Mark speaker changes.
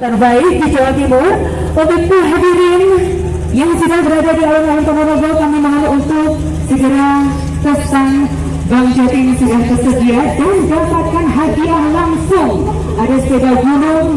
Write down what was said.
Speaker 1: terbaik di Jawa Timur. Untuk hadirin yang sudah berada di alun-alun Ponorogo kami mohon untuk segera pesan Bang Jatim sudah tersedia dan dapatkan hadiah langsung. Ada sepeda gunung.